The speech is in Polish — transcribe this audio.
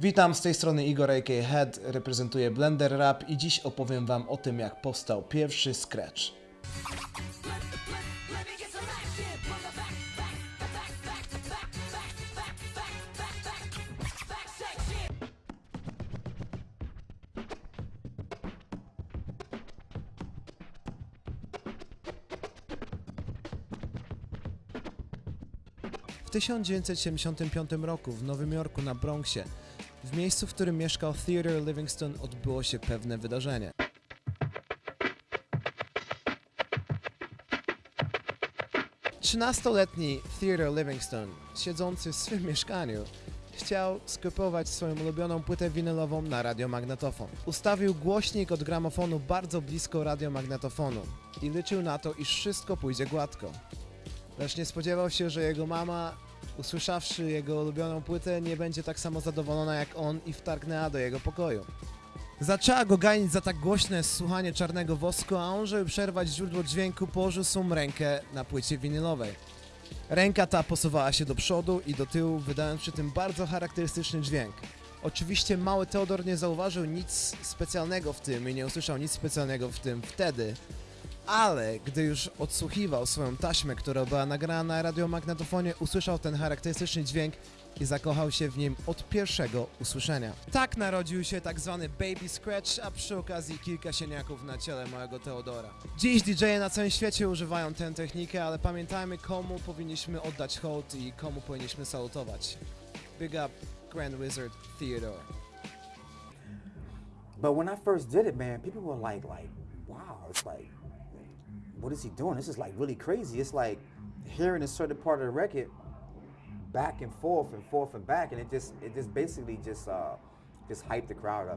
Witam, z tej strony Igor aka Head, reprezentuję Blender Rap i dziś opowiem wam o tym jak powstał pierwszy Scratch. W 1975 roku w Nowym Jorku na Bronxie, w miejscu, w którym mieszkał Theodore Livingston, odbyło się pewne wydarzenie. Trzynastoletni Theodore Livingston, siedzący w swym mieszkaniu, chciał skopiować swoją ulubioną płytę winylową na radiomagnetofon. Ustawił głośnik od gramofonu bardzo blisko radiomagnetofonu i liczył na to, iż wszystko pójdzie gładko. Lecz nie spodziewał się, że jego mama, usłyszawszy jego ulubioną płytę, nie będzie tak samo zadowolona jak on i wtargnęła do jego pokoju. Zaczęła go ganić za tak głośne słuchanie czarnego wosku, a on, żeby przerwać źródło dźwięku, położył swą rękę na płycie winylowej. Ręka ta posuwała się do przodu i do tyłu, wydając przy tym bardzo charakterystyczny dźwięk. Oczywiście mały Teodor nie zauważył nic specjalnego w tym i nie usłyszał nic specjalnego w tym wtedy, ale gdy już odsłuchiwał swoją taśmę, która była nagrana na radiomagnetofonie, usłyszał ten charakterystyczny dźwięk i zakochał się w nim od pierwszego usłyszenia. Tak narodził się tak zwany Baby Scratch, a przy okazji kilka sieniaków na ciele małego Teodora. Dziś DJ-e na całym świecie używają tę technikę, ale pamiętajmy komu powinniśmy oddać hołd i komu powinniśmy salutować. Big up Grand Wizard Theodore. But when I first did it, man, people were like, like, wow, it's like, what is he doing? This is like really crazy. It's like hearing a certain part of the record back and forth and forth and back, and it just, it just basically just, uh, just hyped the crowd up.